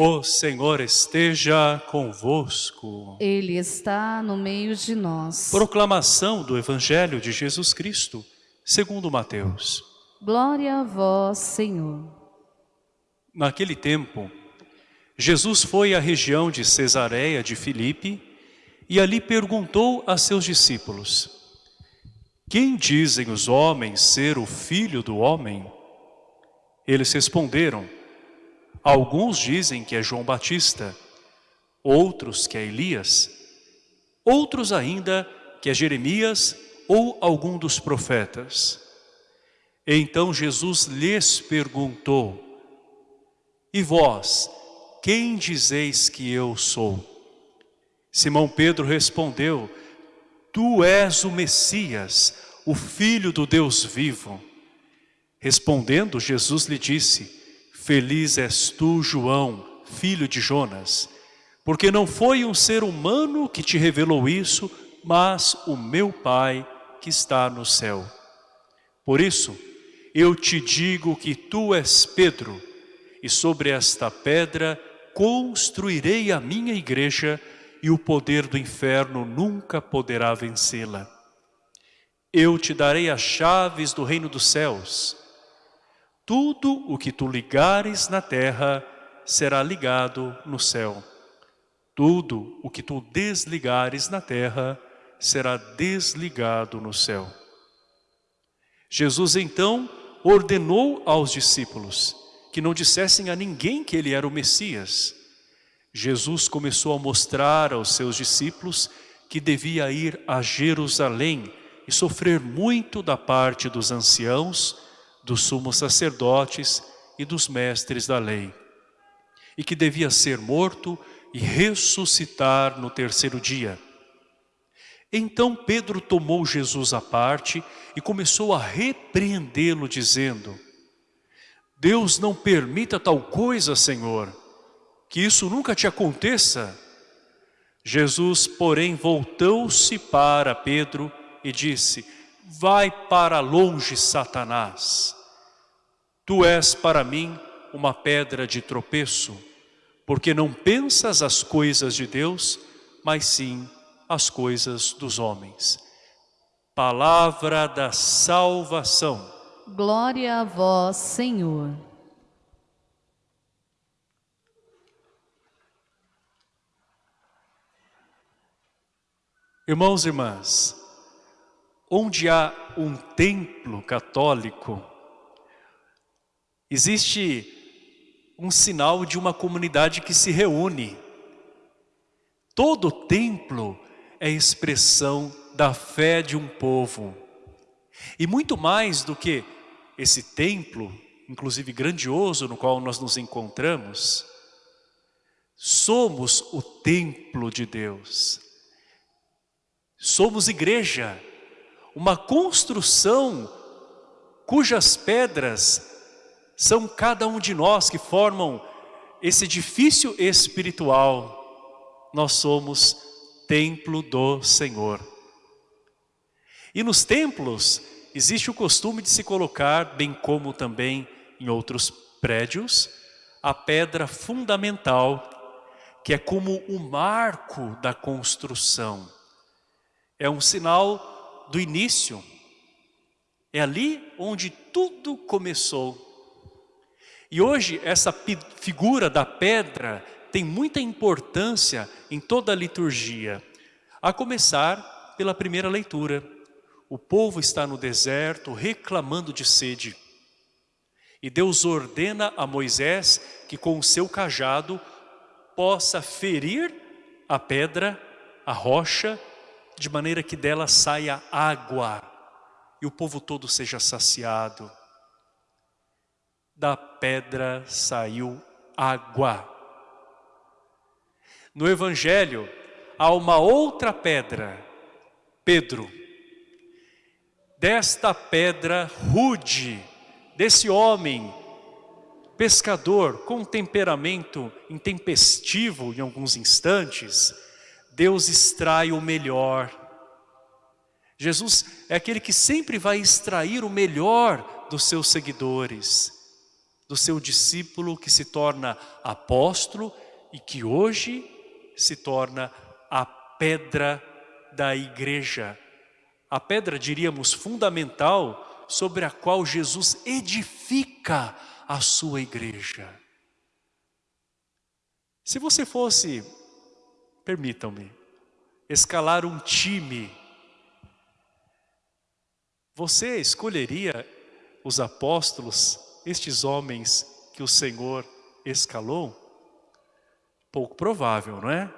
O Senhor esteja convosco. Ele está no meio de nós. Proclamação do Evangelho de Jesus Cristo, segundo Mateus. Glória a vós, Senhor. Naquele tempo, Jesus foi à região de Cesareia de Filipe e ali perguntou a seus discípulos, Quem dizem os homens ser o Filho do Homem? Eles responderam, Alguns dizem que é João Batista, outros que é Elias, outros ainda que é Jeremias ou algum dos profetas. Então Jesus lhes perguntou, E vós, quem dizeis que eu sou? Simão Pedro respondeu, Tu és o Messias, o Filho do Deus vivo. Respondendo, Jesus lhe disse, Feliz és tu, João, filho de Jonas, porque não foi um ser humano que te revelou isso, mas o meu Pai que está no céu. Por isso, eu te digo que tu és Pedro, e sobre esta pedra construirei a minha igreja, e o poder do inferno nunca poderá vencê-la. Eu te darei as chaves do reino dos céus. Tudo o que tu ligares na terra será ligado no céu. Tudo o que tu desligares na terra será desligado no céu. Jesus então ordenou aos discípulos que não dissessem a ninguém que ele era o Messias. Jesus começou a mostrar aos seus discípulos que devia ir a Jerusalém e sofrer muito da parte dos anciãos, dos sumos sacerdotes e dos mestres da lei. E que devia ser morto e ressuscitar no terceiro dia. Então Pedro tomou Jesus à parte e começou a repreendê-lo dizendo, Deus não permita tal coisa, Senhor, que isso nunca te aconteça. Jesus, porém, voltou-se para Pedro e disse, vai para longe, Satanás. Tu és para mim uma pedra de tropeço, porque não pensas as coisas de Deus, mas sim as coisas dos homens. Palavra da salvação. Glória a vós, Senhor. Irmãos e irmãs, onde há um templo católico, existe um sinal de uma comunidade que se reúne. Todo templo é expressão da fé de um povo. E muito mais do que esse templo, inclusive grandioso, no qual nós nos encontramos, somos o templo de Deus. Somos igreja, uma construção cujas pedras são cada um de nós que formam esse edifício espiritual. Nós somos templo do Senhor. E nos templos existe o costume de se colocar, bem como também em outros prédios, a pedra fundamental, que é como o marco da construção. É um sinal do início. É ali onde tudo começou. E hoje essa figura da pedra tem muita importância em toda a liturgia. A começar pela primeira leitura. O povo está no deserto reclamando de sede. E Deus ordena a Moisés que com o seu cajado possa ferir a pedra, a rocha, de maneira que dela saia água e o povo todo seja saciado. Da pedra saiu água. No Evangelho há uma outra pedra, Pedro. Desta pedra rude, desse homem pescador com temperamento intempestivo em alguns instantes, Deus extrai o melhor. Jesus é aquele que sempre vai extrair o melhor dos seus seguidores, do seu discípulo que se torna apóstolo e que hoje se torna a pedra da igreja. A pedra, diríamos, fundamental sobre a qual Jesus edifica a sua igreja. Se você fosse, permitam-me, escalar um time, você escolheria os apóstolos, estes homens que o Senhor escalou? Pouco provável, não é?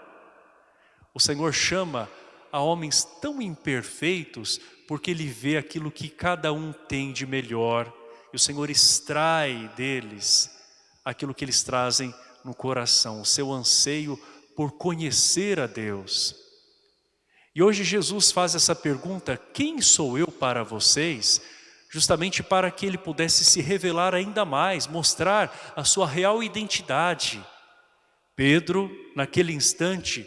O Senhor chama a homens tão imperfeitos porque Ele vê aquilo que cada um tem de melhor e o Senhor extrai deles aquilo que eles trazem no coração, o seu anseio por conhecer a Deus. E hoje Jesus faz essa pergunta, quem sou eu para vocês? Justamente para que ele pudesse se revelar ainda mais, mostrar a sua real identidade. Pedro, naquele instante,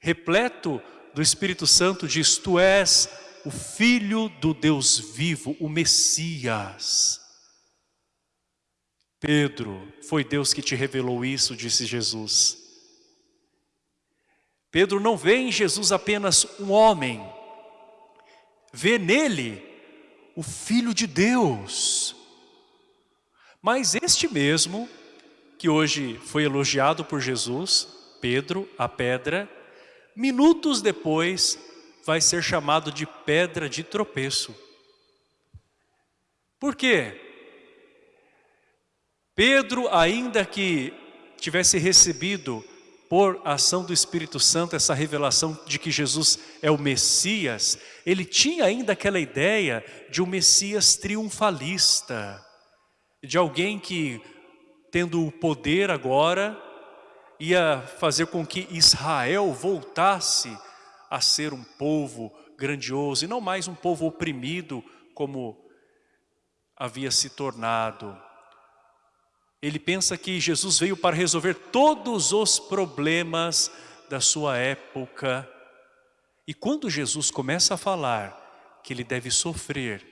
repleto do Espírito Santo, diz, tu és o Filho do Deus vivo, o Messias. Pedro, foi Deus que te revelou isso, disse Jesus. Pedro não vê em Jesus apenas um homem, vê nele o Filho de Deus. Mas este mesmo, que hoje foi elogiado por Jesus, Pedro, a pedra, minutos depois vai ser chamado de pedra de tropeço. Por quê? Pedro, ainda que tivesse recebido por ação do Espírito Santo essa revelação de que Jesus é o Messias, ele tinha ainda aquela ideia de um Messias triunfalista, de alguém que, tendo o poder agora, ia fazer com que Israel voltasse a ser um povo grandioso e não mais um povo oprimido como havia se tornado. Ele pensa que Jesus veio para resolver todos os problemas da sua época. E quando Jesus começa a falar que ele deve sofrer,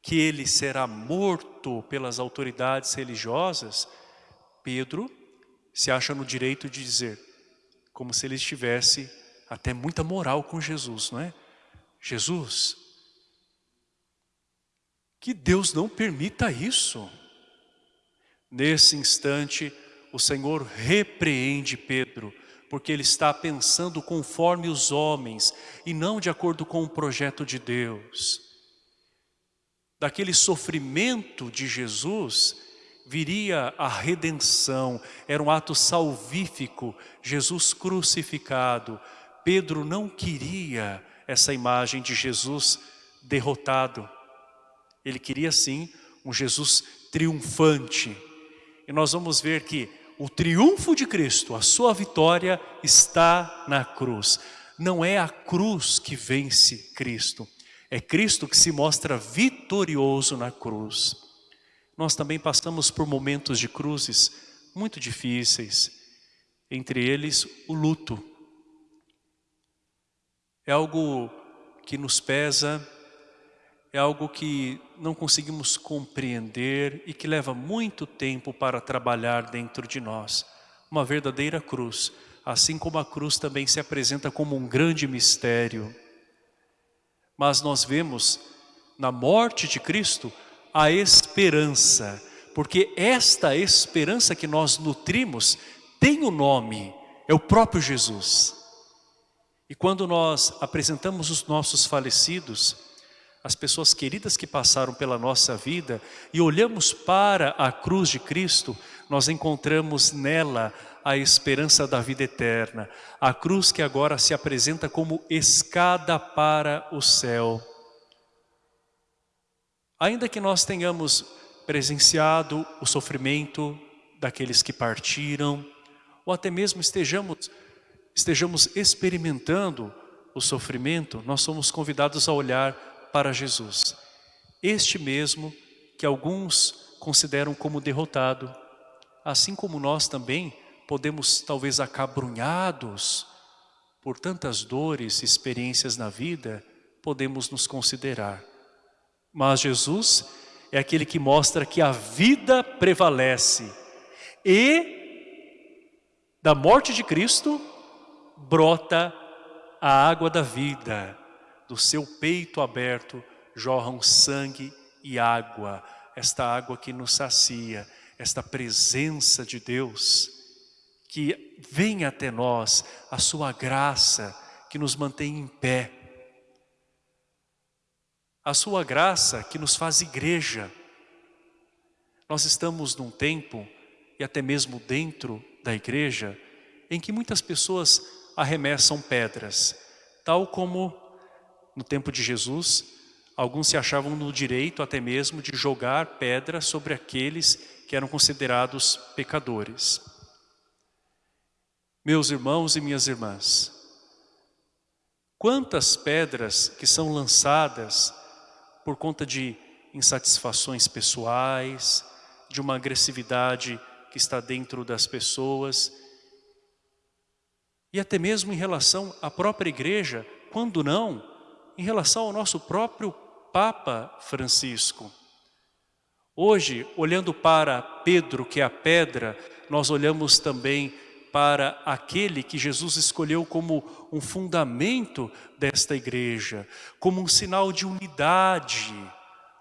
que ele será morto pelas autoridades religiosas, Pedro se acha no direito de dizer, como se ele estivesse até muita moral com Jesus, não é? Jesus, que Deus não permita isso. Nesse instante, o Senhor repreende Pedro, porque ele está pensando conforme os homens e não de acordo com o projeto de Deus. Daquele sofrimento de Jesus, viria a redenção, era um ato salvífico, Jesus crucificado, Pedro não queria essa imagem de Jesus derrotado. Ele queria sim um Jesus triunfante. E nós vamos ver que o triunfo de Cristo, a sua vitória está na cruz. Não é a cruz que vence Cristo, é Cristo que se mostra vitorioso na cruz. Nós também passamos por momentos de cruzes muito difíceis, entre eles o luto é algo que nos pesa, é algo que não conseguimos compreender e que leva muito tempo para trabalhar dentro de nós. Uma verdadeira cruz, assim como a cruz também se apresenta como um grande mistério. Mas nós vemos na morte de Cristo a esperança, porque esta esperança que nós nutrimos tem o um nome, é o próprio Jesus. E quando nós apresentamos os nossos falecidos, as pessoas queridas que passaram pela nossa vida e olhamos para a cruz de Cristo, nós encontramos nela a esperança da vida eterna. A cruz que agora se apresenta como escada para o céu. Ainda que nós tenhamos presenciado o sofrimento daqueles que partiram, ou até mesmo estejamos, estejamos experimentando o sofrimento, nós somos convidados a olhar para Jesus. Este mesmo que alguns consideram como derrotado, assim como nós também podemos talvez acabrunhados por tantas dores e experiências na vida, podemos nos considerar. Mas Jesus é aquele que mostra que a vida prevalece e da morte de Cristo brota a água da vida. Do seu peito aberto jorram sangue e água, esta água que nos sacia, esta presença de Deus que vem até nós a sua graça que nos mantém em pé. A sua graça que nos faz igreja. Nós estamos num tempo, e até mesmo dentro da igreja, em que muitas pessoas arremessam pedras, tal como no tempo de Jesus, alguns se achavam no direito até mesmo de jogar pedra sobre aqueles que eram considerados pecadores. Meus irmãos e minhas irmãs, quantas pedras que são lançadas por conta de insatisfações pessoais, de uma agressividade que está dentro das pessoas, e até mesmo em relação à própria igreja, quando não, em relação ao nosso próprio Papa Francisco. Hoje, olhando para Pedro, que é a pedra, nós olhamos também para aquele que Jesus escolheu como um fundamento desta igreja, como um sinal de unidade,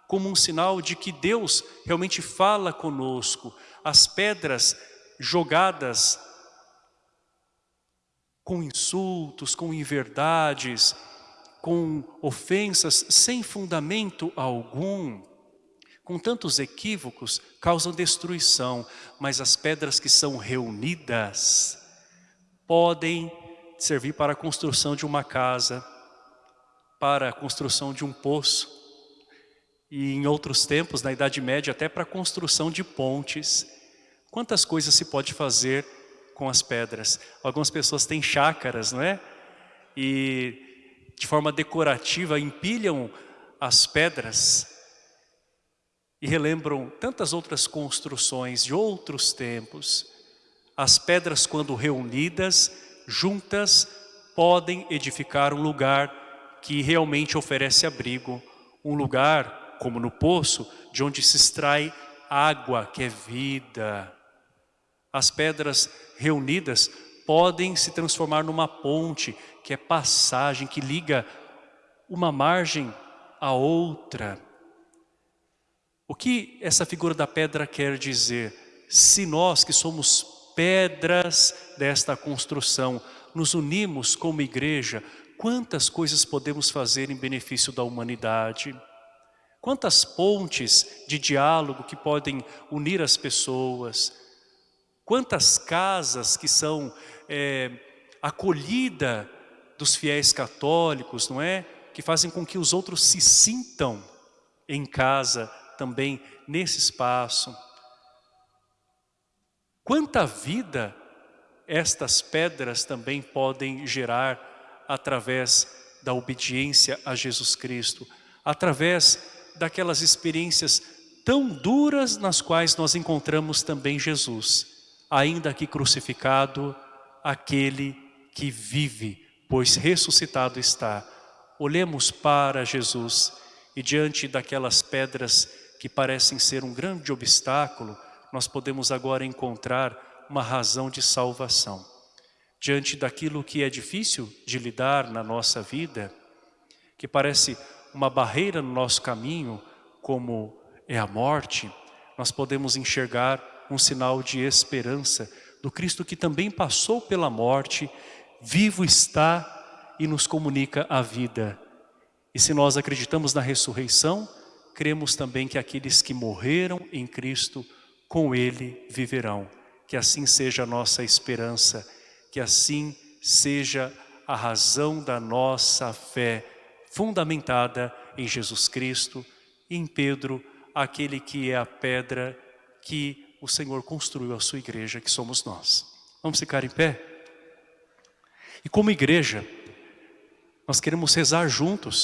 como um sinal de que Deus realmente fala conosco. As pedras jogadas com insultos, com inverdades, com ofensas sem fundamento algum, com tantos equívocos, causam destruição, mas as pedras que são reunidas podem servir para a construção de uma casa, para a construção de um poço, e em outros tempos, na Idade Média, até para a construção de pontes. Quantas coisas se pode fazer com as pedras? Algumas pessoas têm chácaras, não é? E de forma decorativa empilham as pedras e relembram tantas outras construções de outros tempos. As pedras, quando reunidas, juntas, podem edificar um lugar que realmente oferece abrigo, um lugar, como no poço, de onde se extrai água, que é vida. As pedras reunidas podem se transformar numa ponte, que é passagem, que liga uma margem à outra. O que essa figura da pedra quer dizer? Se nós que somos pedras desta construção, nos unimos como igreja, quantas coisas podemos fazer em benefício da humanidade? Quantas pontes de diálogo que podem unir as pessoas? Quantas casas que são é, acolhida dos fiéis católicos, não é? Que fazem com que os outros se sintam em casa, também nesse espaço. Quanta vida estas pedras também podem gerar através da obediência a Jesus Cristo, através daquelas experiências tão duras nas quais nós encontramos também Jesus, ainda que crucificado, aquele que vive, pois ressuscitado está. Olhemos para Jesus e diante daquelas pedras que parecem ser um grande obstáculo, nós podemos agora encontrar uma razão de salvação. Diante daquilo que é difícil de lidar na nossa vida, que parece uma barreira no nosso caminho, como é a morte, nós podemos enxergar um sinal de esperança do Cristo que também passou pela morte, vivo está e nos comunica a vida. E se nós acreditamos na ressurreição, cremos também que aqueles que morreram em Cristo, com Ele viverão. Que assim seja a nossa esperança, que assim seja a razão da nossa fé, fundamentada em Jesus Cristo, e em Pedro, aquele que é a pedra que o Senhor construiu a sua igreja, que somos nós. Vamos ficar em pé? E como igreja, nós queremos rezar juntos